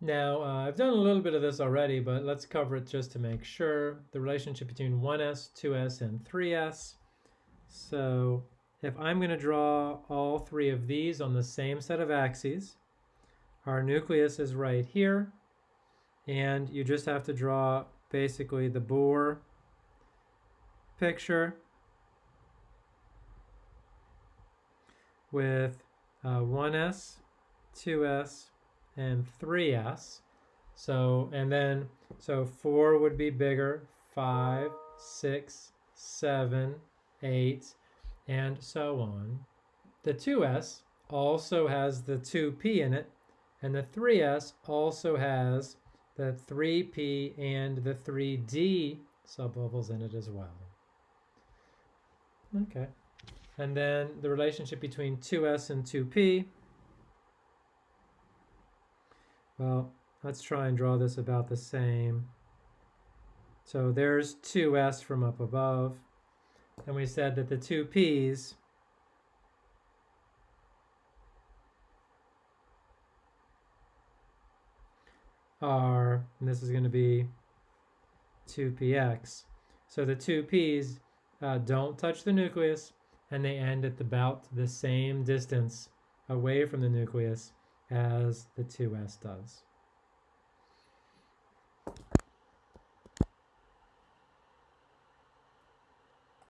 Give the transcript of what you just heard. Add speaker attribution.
Speaker 1: Now, uh, I've done a little bit of this already, but let's cover it just to make sure. The relationship between 1s, 2s, and 3s. So if I'm going to draw all three of these on the same set of axes, our nucleus is right here, and you just have to draw basically the Bohr picture with uh, 1s, 2s, and 3s. So, and then, so 4 would be bigger, 5, 6, 7, 8, and so on. The 2s also has the 2p in it, and the 3s also has the 3p and the 3d subbubbles in it as well. Okay. And then the relationship between 2s and 2p. Well, let's try and draw this about the same. So there's 2s from up above. And we said that the two p's are, and this is going to be 2px. So the two p's uh, don't touch the nucleus and they end at about the same distance away from the nucleus as the 2s does.